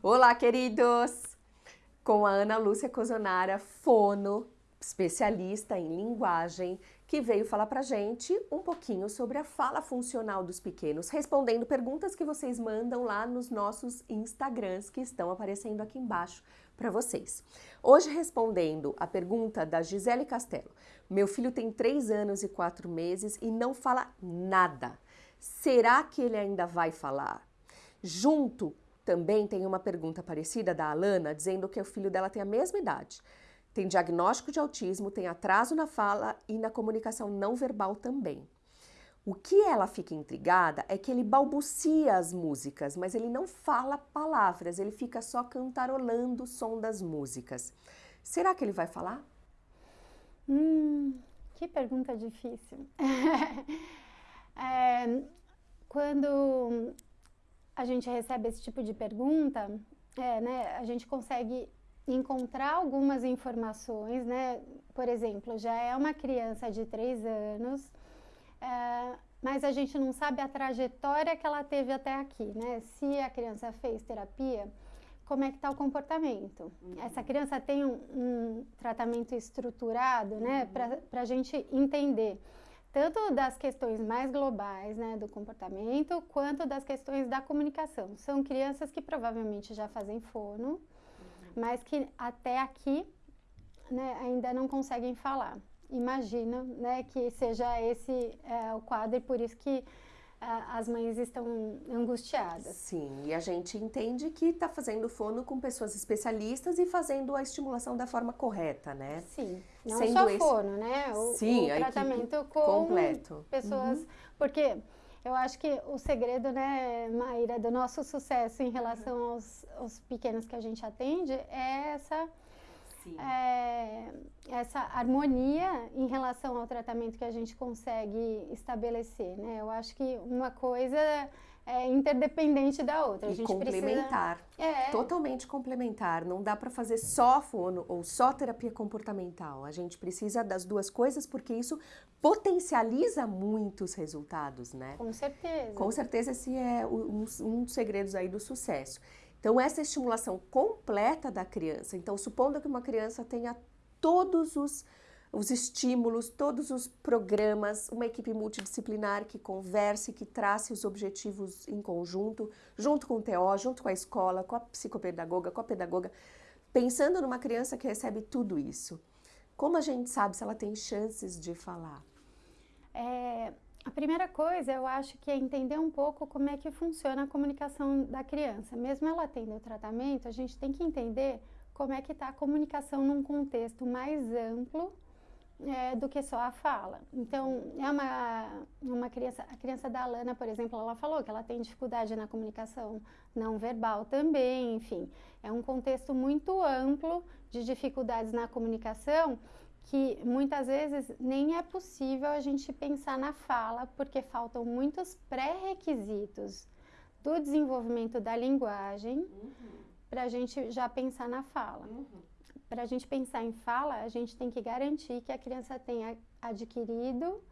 Olá, queridos! Com a Ana Lúcia Cozonara, fono, especialista em linguagem, que veio falar pra gente um pouquinho sobre a fala funcional dos pequenos, respondendo perguntas que vocês mandam lá nos nossos Instagrams que estão aparecendo aqui embaixo para vocês. Hoje respondendo a pergunta da Gisele Castelo. Meu filho tem 3 anos e 4 meses e não fala nada. Será que ele ainda vai falar? Junto também tem uma pergunta parecida da Alana, dizendo que o filho dela tem a mesma idade. Tem diagnóstico de autismo, tem atraso na fala e na comunicação não verbal também. O que ela fica intrigada é que ele balbucia as músicas, mas ele não fala palavras, ele fica só cantarolando o som das músicas. Será que ele vai falar? Hum, que pergunta difícil. é, quando a gente recebe esse tipo de pergunta, é, né, a gente consegue encontrar algumas informações, né? Por exemplo, já é uma criança de três anos, é, mas a gente não sabe a trajetória que ela teve até aqui, né? Se a criança fez terapia, como é que está o comportamento? Uhum. Essa criança tem um, um tratamento estruturado, né? Uhum. Para a gente entender tanto das questões mais globais, né, do comportamento, quanto das questões da comunicação. São crianças que provavelmente já fazem fono, uhum. mas que até aqui né, ainda não conseguem falar. Imagina né, que seja esse é, o quadro e por isso que as mães estão angustiadas. Sim, e a gente entende que está fazendo fono com pessoas especialistas e fazendo a estimulação da forma correta, né? Sim, não Sendo só esse... fono, né? O, Sim, o tratamento com completo. pessoas, uhum. porque eu acho que o segredo, né, Maíra, do nosso sucesso em relação aos, aos pequenos que a gente atende é essa é, essa harmonia em relação ao tratamento que a gente consegue estabelecer, né? Eu acho que uma coisa é interdependente da outra. A e complementar. Precisa... É. Totalmente complementar. Não dá para fazer só fono ou só terapia comportamental. A gente precisa das duas coisas porque isso potencializa muitos resultados, né? Com certeza. Com certeza esse é um, um dos segredos aí do sucesso. Então, essa estimulação completa da criança, então, supondo que uma criança tenha todos os, os estímulos, todos os programas, uma equipe multidisciplinar que converse, que trace os objetivos em conjunto, junto com o TO, junto com a escola, com a psicopedagoga, com a pedagoga, pensando numa criança que recebe tudo isso. Como a gente sabe se ela tem chances de falar? É, a primeira coisa, eu acho que é entender um pouco como é que funciona a comunicação da criança. Mesmo ela tendo o tratamento, a gente tem que entender como é que está a comunicação num contexto mais amplo é, do que só a fala. Então, é uma, uma criança, a criança da Alana, por exemplo, ela falou que ela tem dificuldade na comunicação não verbal também, enfim. É um contexto muito amplo de dificuldades na comunicação que muitas vezes nem é possível a gente pensar na fala, porque faltam muitos pré-requisitos do desenvolvimento da linguagem uhum. para a gente já pensar na fala. Uhum. Para a gente pensar em fala, a gente tem que garantir que a criança tenha adquirido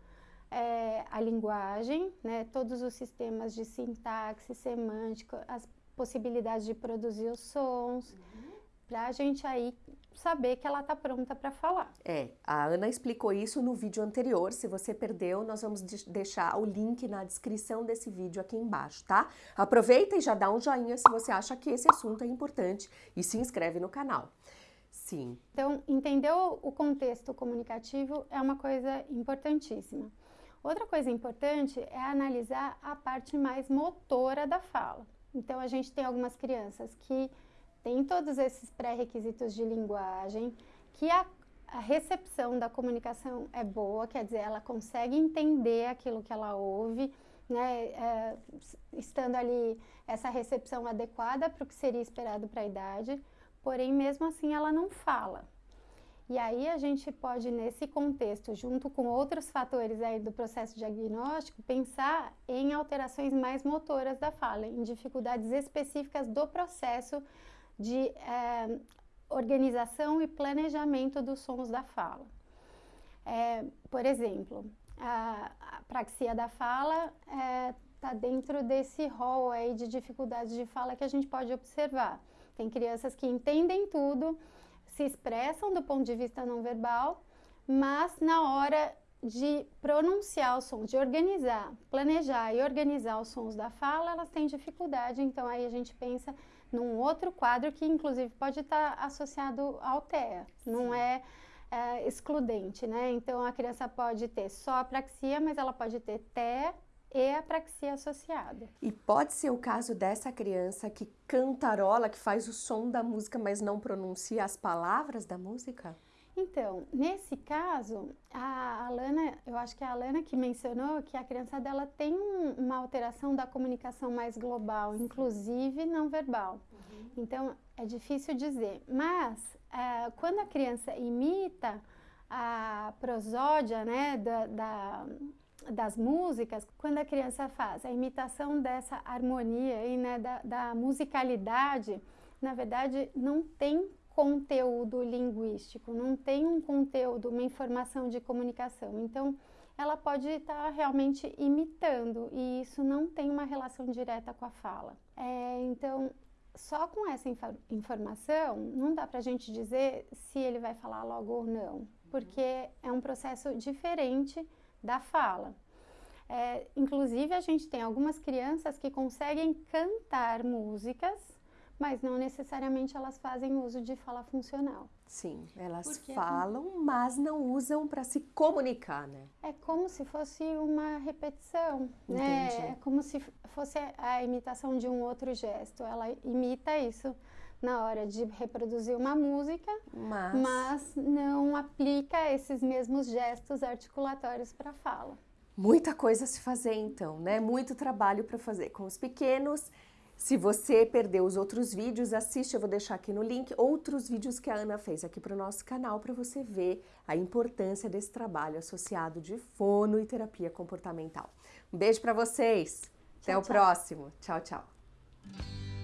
é, a linguagem, né, todos os sistemas de sintaxe, semântica, as possibilidades de produzir os sons, uhum. Para a gente aí saber que ela está pronta para falar. É, a Ana explicou isso no vídeo anterior. Se você perdeu, nós vamos deixar o link na descrição desse vídeo aqui embaixo, tá? Aproveita e já dá um joinha se você acha que esse assunto é importante e se inscreve no canal. Sim. Então, entender o contexto comunicativo é uma coisa importantíssima. Outra coisa importante é analisar a parte mais motora da fala. Então, a gente tem algumas crianças que tem todos esses pré-requisitos de linguagem, que a, a, recepção da comunicação é boa, quer dizer, ela consegue entender aquilo que ela ouve, né, é, estando ali essa recepção adequada para o que seria esperado para a idade, porém, mesmo assim, ela não fala. E aí a gente pode, nesse contexto, junto com outros fatores aí do processo diagnóstico, pensar em alterações mais motoras da fala, em dificuldades específicas do processo de é, organização e planejamento dos sons da fala. É, por exemplo, a, a, praxia da fala está é, dentro desse rol aí de dificuldades de fala que a gente pode observar. Tem crianças que entendem tudo, se expressam do ponto de vista não verbal, mas na hora de pronunciar os sons, de organizar, planejar e organizar os sons da fala, elas têm dificuldade. Então aí a gente pensa num outro quadro que inclusive pode estar associado ao TEA, não é, é, excludente, né? Então a criança pode ter só apraxia, mas ela pode ter TEA e apraxia associada. E pode ser o caso dessa criança que cantarola, que faz o som da música, mas não pronuncia as palavras da música? Então, nesse caso, a Alana, eu acho que é a Alana que mencionou que a criança dela tem um, uma alteração da comunicação mais global, inclusive não verbal. Uhum. Então, é difícil dizer. Mas, é, quando a criança imita a prosódia, né, da, da das músicas, quando a criança faz a imitação dessa harmonia e né, da, da musicalidade, na verdade não tem conteúdo linguístico, não tem um conteúdo, uma informação de comunicação. Então, ela pode estar realmente imitando e isso não tem uma relação direta com a fala. É, então, só com essa inf informação, não dá para a gente dizer se ele vai falar logo ou não, porque é um processo diferente da fala. É, inclusive, a gente tem algumas crianças que conseguem cantar músicas mas não necessariamente elas fazem uso de fala funcional. Sim, elas Porque falam, é... mas não usam para se comunicar, né? É como se fosse uma repetição, né? Entendi. né? É como se fosse a imitação de um outro gesto. Ela imita isso na hora de reproduzir uma música, mas, mas não aplica esses mesmos gestos articulatórios para fala. Muita coisa a se fazer então, né? Muito trabalho para fazer com os pequenos se você perdeu os outros vídeos, assiste, eu vou deixar aqui no link, outros vídeos que a Ana fez aqui para o nosso canal para você ver a importância desse trabalho associado de fono e terapia comportamental. Um beijo para vocês, tchau, até tchau. o próximo, tchau, tchau.